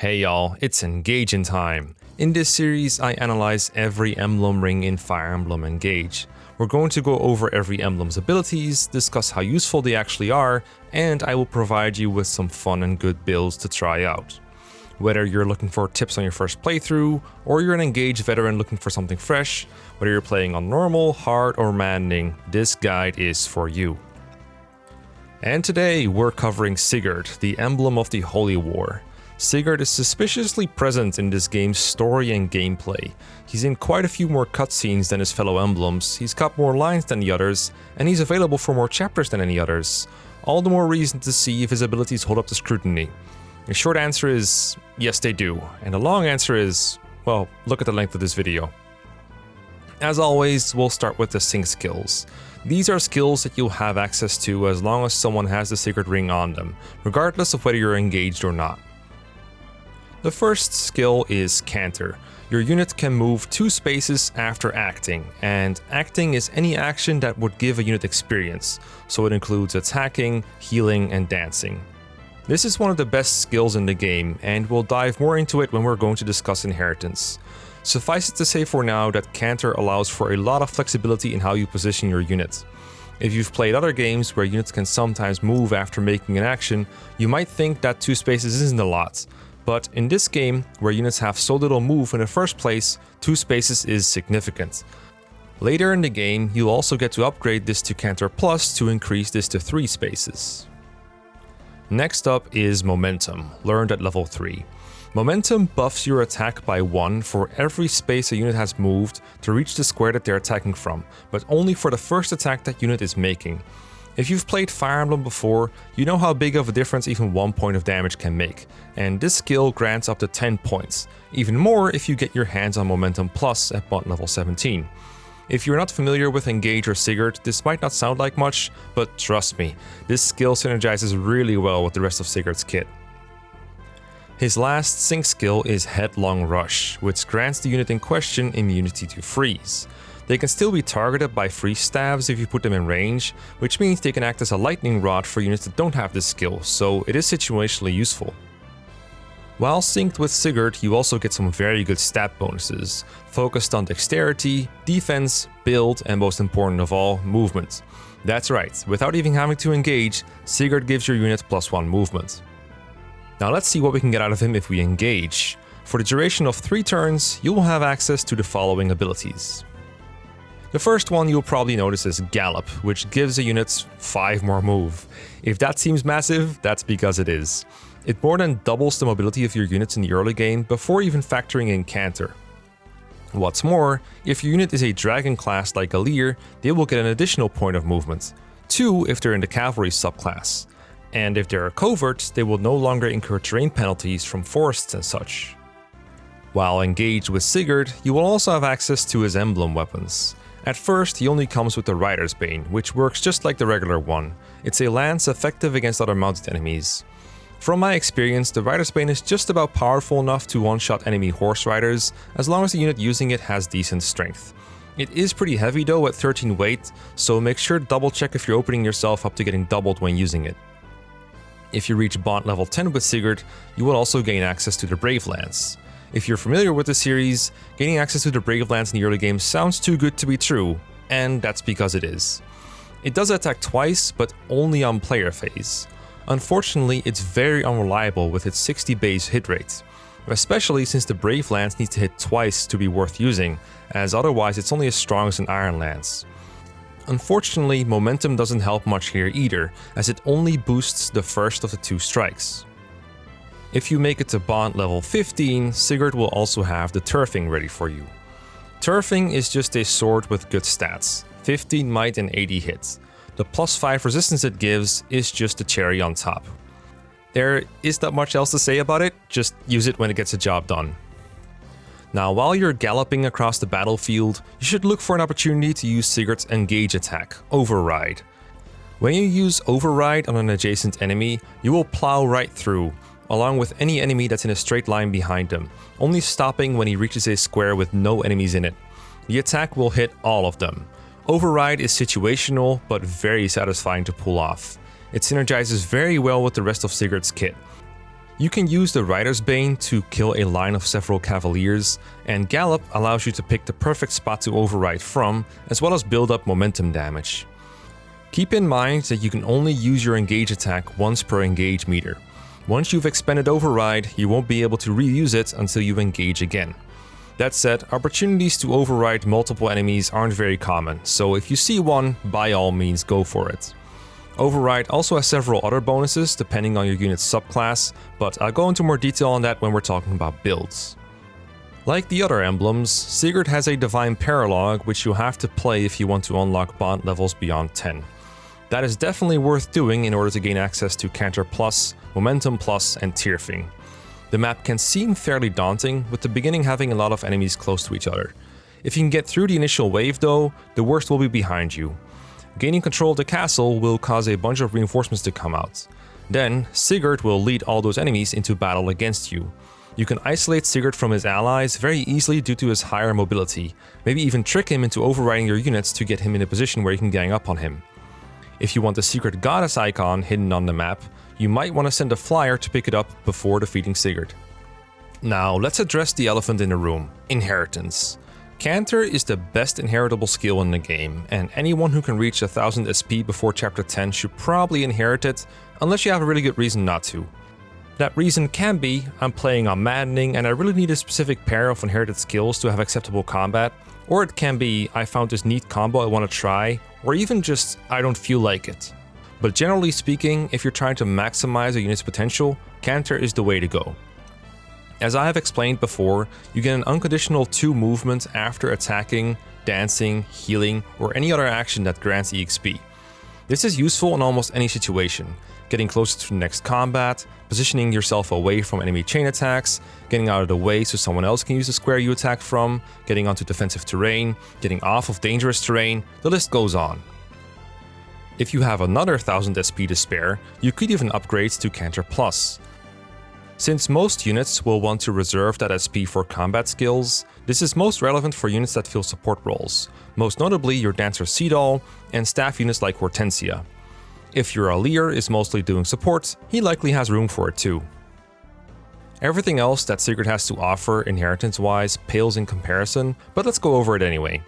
Hey y'all, it's Engaging time. In this series, I analyze every emblem ring in Fire Emblem Engage. We're going to go over every emblem's abilities, discuss how useful they actually are, and I will provide you with some fun and good builds to try out. Whether you're looking for tips on your first playthrough, or you're an Engage veteran looking for something fresh, whether you're playing on normal, hard, or maddening, this guide is for you. And today, we're covering Sigurd, the emblem of the Holy War. Sigurd is suspiciously present in this game's story and gameplay. He's in quite a few more cutscenes than his fellow emblems, he's got more lines than the others, and he's available for more chapters than any others. All the more reason to see if his abilities hold up to scrutiny. The short answer is, yes they do, and the long answer is, well, look at the length of this video. As always, we'll start with the sync skills. These are skills that you'll have access to as long as someone has the Sigurd ring on them, regardless of whether you're engaged or not. The first skill is Canter. Your unit can move two spaces after acting, and acting is any action that would give a unit experience, so it includes attacking, healing, and dancing. This is one of the best skills in the game, and we'll dive more into it when we're going to discuss Inheritance. Suffice it to say for now that Canter allows for a lot of flexibility in how you position your unit. If you've played other games where units can sometimes move after making an action, you might think that two spaces isn't a lot, but in this game, where units have so little move in the first place, 2 spaces is significant. Later in the game, you'll also get to upgrade this to Canter Plus to increase this to 3 spaces. Next up is Momentum, learned at level 3. Momentum buffs your attack by 1 for every space a unit has moved to reach the square that they're attacking from, but only for the first attack that unit is making. If you've played Fire Emblem before, you know how big of a difference even one point of damage can make, and this skill grants up to 10 points, even more if you get your hands on Momentum Plus at bond level 17. If you're not familiar with Engage or Sigurd, this might not sound like much, but trust me, this skill synergizes really well with the rest of Sigurd's kit. His last sync skill is Headlong Rush, which grants the unit in question immunity to freeze. They can still be targeted by freeze staves if you put them in range, which means they can act as a lightning rod for units that don't have this skill, so it is situationally useful. While synced with Sigurd, you also get some very good stat bonuses, focused on dexterity, defense, build, and most important of all, movement. That's right, without even having to engage, Sigurd gives your unit plus 1 movement. Now let's see what we can get out of him if we engage. For the duration of 3 turns, you will have access to the following abilities. The first one you'll probably notice is Gallop, which gives the units 5 more move. If that seems massive, that's because it is. It more than doubles the mobility of your units in the early game before even factoring in Canter. What's more, if your unit is a dragon class like Alear, they will get an additional point of movement, 2 if they're in the cavalry subclass. And if they're a covert, they will no longer incur terrain penalties from forests and such. While engaged with Sigurd, you will also have access to his emblem weapons. At first, he only comes with the Rider's Bane, which works just like the regular one. It's a lance effective against other mounted enemies. From my experience, the Rider's Bane is just about powerful enough to one-shot enemy horse riders, as long as the unit using it has decent strength. It is pretty heavy though at 13 weight, so make sure to double check if you're opening yourself up to getting doubled when using it. If you reach Bond level 10 with Sigurd, you will also gain access to the Brave Lance. If you're familiar with the series, gaining access to the Brave Lance in the early game sounds too good to be true, and that's because it is. It does attack twice, but only on player phase. Unfortunately, it's very unreliable with its 60 base hit rate, especially since the Brave Lance needs to hit twice to be worth using, as otherwise it's only as strong as an Iron Lance. Unfortunately, momentum doesn't help much here either, as it only boosts the first of the two strikes. If you make it to Bond level 15, Sigurd will also have the Tyrfing ready for you. Tyrfing is just a sword with good stats, 15 might and 80 hits. The plus 5 resistance it gives is just the cherry on top. There is not much else to say about it, just use it when it gets a job done. Now while you're galloping across the battlefield, you should look for an opportunity to use Sigurd's engage attack, Override. When you use Override on an adjacent enemy, you will plow right through, along with any enemy that's in a straight line behind him, only stopping when he reaches a square with no enemies in it. The attack will hit all of them. Override is situational, but very satisfying to pull off. It synergizes very well with the rest of Sigurd's kit. You can use the Rider's Bane to kill a line of several cavaliers, and Gallop allows you to pick the perfect spot to override from, as well as build up momentum damage. Keep in mind that you can only use your engage attack once per engage meter. Once you've expended override, you won't be able to reuse it until you engage again. That said, opportunities to override multiple enemies aren't very common, so if you see one, by all means go for it. Override also has several other bonuses depending on your unit's subclass, but I'll go into more detail on that when we're talking about builds. Like the other emblems, Sigurd has a Divine Paralogue which you have to play if you want to unlock bond levels beyond 10. That is definitely worth doing in order to gain access to Canter Plus, Momentum Plus, and Tyrfing. The map can seem fairly daunting, with the beginning having a lot of enemies close to each other. If you can get through the initial wave though, the worst will be behind you. Gaining control of the castle will cause a bunch of reinforcements to come out. Then, Sigurd will lead all those enemies into battle against you. You can isolate Sigurd from his allies very easily due to his higher mobility, maybe even trick him into overriding your units to get him in a position where you can gang up on him. If you want the secret goddess icon hidden on the map, you might want to send a flyer to pick it up before defeating Sigurd. Now, let's address the elephant in the room, inheritance. Canter is the best inheritable skill in the game, and anyone who can reach 1000 SP before chapter 10 should probably inherit it, unless you have a really good reason not to. That reason can be, I'm playing on Maddening and I really need a specific pair of inherited skills to have acceptable combat, or it can be, I found this neat combo I want to try, or even just, I don't feel like it. But generally speaking, if you're trying to maximize a unit's potential, Canter is the way to go. As I have explained before, you get an unconditional 2 movement after attacking, dancing, healing, or any other action that grants EXP. This is useful in almost any situation, getting closer to the next combat, positioning yourself away from enemy chain attacks, getting out of the way so someone else can use the square you attack from, getting onto defensive terrain, getting off of dangerous terrain, the list goes on. If you have another 1000 SP to spare, you could even upgrade to Canter Plus. Since most units will want to reserve that SP for combat skills, this is most relevant for units that fill support roles, most notably your Dancer Seadall and staff units like Hortensia. If your Alear is mostly doing support, he likely has room for it too. Everything else that Sigurd has to offer inheritance-wise pales in comparison, but let's go over it anyway.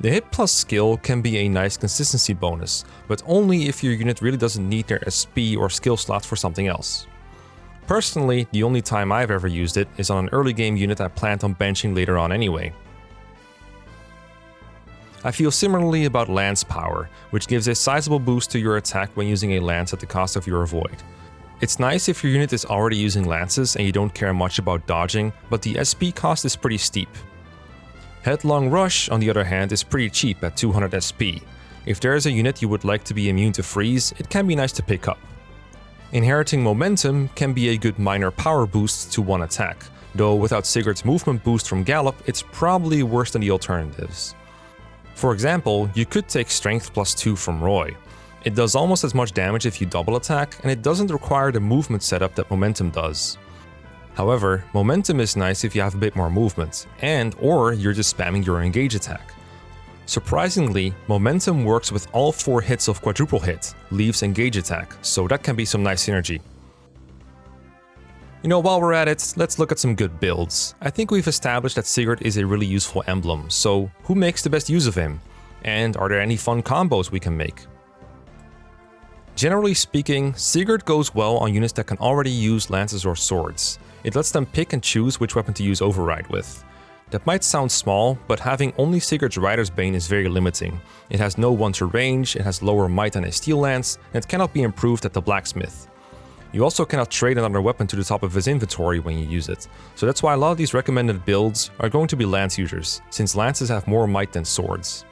The hit plus skill can be a nice consistency bonus, but only if your unit really doesn't need their SP or skill slots for something else. Personally, the only time I've ever used it is on an early game unit I planned on benching later on anyway. I feel similarly about Lance Power, which gives a sizable boost to your attack when using a lance at the cost of your avoid. It's nice if your unit is already using lances and you don't care much about dodging, but the SP cost is pretty steep. Headlong Rush, on the other hand, is pretty cheap at 200 SP. If there is a unit you would like to be immune to freeze, it can be nice to pick up. Inheriting momentum can be a good minor power boost to one attack, though without Sigurd's movement boost from Gallop, it's probably worse than the alternatives. For example, you could take Strength plus 2 from Roy. It does almost as much damage if you double attack, and it doesn't require the movement setup that Momentum does. However, Momentum is nice if you have a bit more movement, and or you're just spamming your engage attack. Surprisingly, Momentum works with all 4 hits of Quadruple Hit, Leif's Engage Attack, so that can be some nice synergy. You know, while we're at it, let's look at some good builds. I think we've established that Sigurd is a really useful emblem, so who makes the best use of him? And are there any fun combos we can make? Generally speaking, Sigurd goes well on units that can already use lances or swords. It lets them pick and choose which weapon to use override with. That might sound small, but having only Sigurd's Rider's Bane is very limiting. It has no one-to range, it has lower might than a steel lance, and it cannot be improved at the blacksmith. You also cannot trade another weapon to the top of his inventory when you use it, so that's why a lot of these recommended builds are going to be lance users, since lances have more might than swords.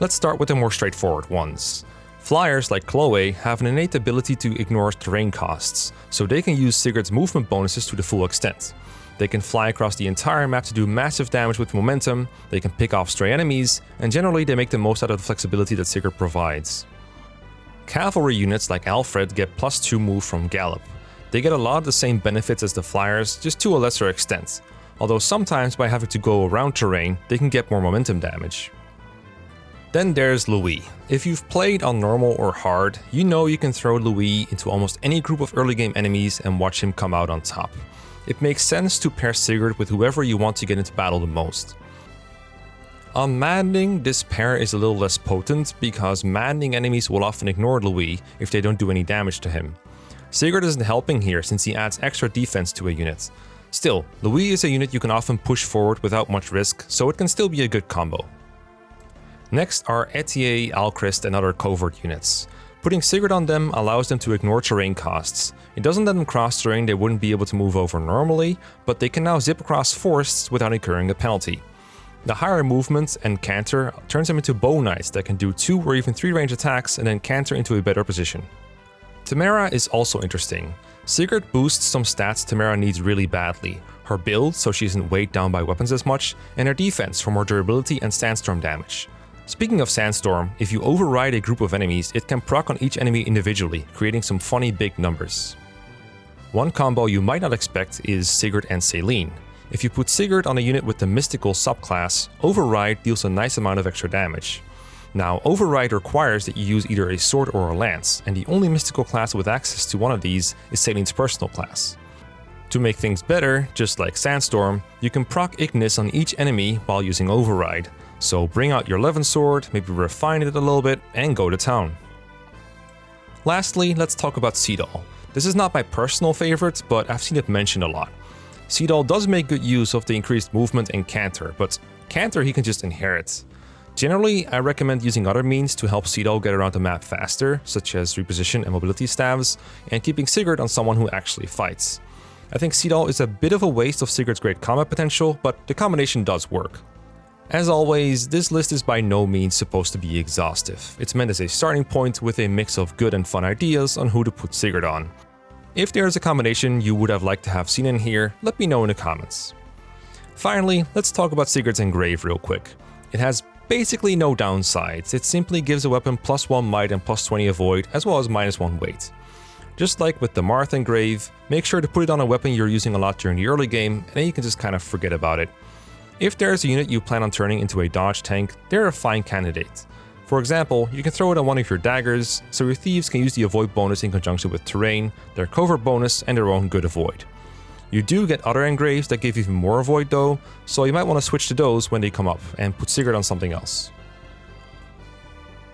Let's start with the more straightforward ones. Flyers like Chloe have an innate ability to ignore terrain costs, so they can use Sigurd's movement bonuses to the full extent. They can fly across the entire map to do massive damage with momentum, they can pick off stray enemies, and generally they make the most out of the flexibility that Sigurd provides. Cavalry units like Alfred get plus 2 move from Gallop. They get a lot of the same benefits as the flyers, just to a lesser extent, although sometimes by having to go around terrain, they can get more momentum damage. Then there's Louis. If you've played on normal or hard, you know you can throw Louis into almost any group of early game enemies and watch him come out on top. It makes sense to pair Sigurd with whoever you want to get into battle the most. Um, on maddening, this pair is a little less potent because maddening enemies will often ignore Louis if they don't do any damage to him. Sigurd isn't helping here since he adds extra defense to a unit. Still, Louis is a unit you can often push forward without much risk, so it can still be a good combo. Next are Etier, Alcryst and other covert units. Putting Sigurd on them allows them to ignore terrain costs. It doesn't let them cross terrain they wouldn't be able to move over normally, but they can now zip across forests without incurring a penalty. The higher movement and canter turns them into bow knights that can do 2 or even 3 range attacks and then canter into a better position. Timerra is also interesting. Sigurd boosts some stats Timerra needs really badly. Her build, so she isn't weighed down by weapons as much, and her defense for more durability and sandstorm damage. Speaking of Sandstorm, if you override a group of enemies, it can proc on each enemy individually, creating some funny big numbers. One combo you might not expect is Sigurd and Céline. If you put Sigurd on a unit with the Mystical subclass, Override deals a nice amount of extra damage. Now, Override requires that you use either a sword or a lance, and the only mystical class with access to one of these is Céline's personal class. To make things better, just like Sandstorm, you can proc Ignis on each enemy while using Override, so bring out your Levin sword, maybe refine it a little bit, and go to town. Lastly, let's talk about Seadall. This is not my personal favorite, but I've seen it mentioned a lot. Seadall does make good use of the increased movement and Canter, but Canter he can just inherit. Generally, I recommend using other means to help Seadall get around the map faster, such as reposition and mobility staves, and keeping Sigurd on someone who actually fights. I think Seadall is a bit of a waste of Sigurd's great combat potential, but the combination does work. As always, this list is by no means supposed to be exhaustive. It's meant as a starting point with a mix of good and fun ideas on who to put Sigurd on. If there is a combination you would have liked to have seen in here, let me know in the comments. Finally, let's talk about Sigurd's Engrave real quick. It has basically no downsides, it simply gives a weapon plus 1 might and plus 20 avoid, as well as minus 1 weight. Just like with the Marth Engrave, make sure to put it on a weapon you're using a lot during the early game, and then you can just kind of forget about it. If there is a unit you plan on turning into a dodge tank, they're a fine candidate. For example, you can throw it on one of your daggers, so your thieves can use the avoid bonus in conjunction with terrain, their covert bonus, and their own good avoid. You do get other engraves that give even more avoid though, so you might want to switch to those when they come up, and put Sigurd on something else.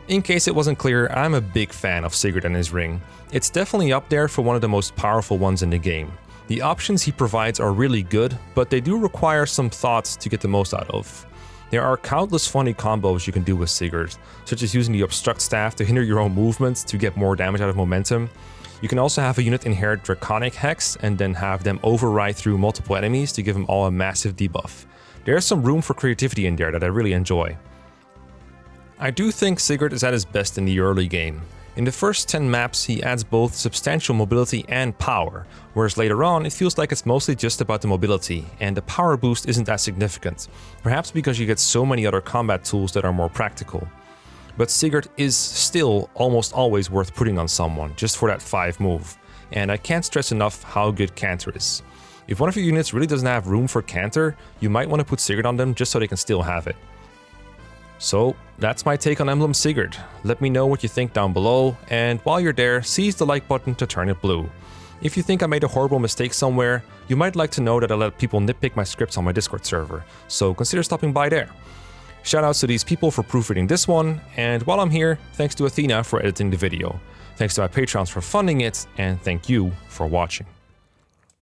In case it wasn't clear, I'm a big fan of Sigurd and his ring. It's definitely up there for one of the most powerful ones in the game. The options he provides are really good, but they do require some thoughts to get the most out of. There are countless funny combos you can do with Sigurd, such as using the Obstruct Staff to hinder your own movements to get more damage out of momentum. You can also have a unit inherit Draconic Hex and then have them override through multiple enemies to give them all a massive debuff. There's some room for creativity in there that I really enjoy. I do think Sigurd is at his best in the early game. In the first 10 maps he adds both substantial mobility and power, whereas later on it feels like it's mostly just about the mobility, and the power boost isn't that significant, perhaps because you get so many other combat tools that are more practical. But Sigurd is still almost always worth putting on someone, just for that 5 move, and I can't stress enough how good Canter is. If one of your units really doesn't have room for Canter, you might want to put Sigurd on them just so they can still have it. So that's my take on Emblem Sigurd. Let me know what you think down below, and while you're there, seize the like button to turn it blue. If you think I made a horrible mistake somewhere, you might like to know that I let people nitpick my scripts on my Discord server, so consider stopping by there. Shoutouts to these people for proofreading this one, and while I'm here, thanks to Athena for editing the video. Thanks to my patrons for funding it, and thank you for watching.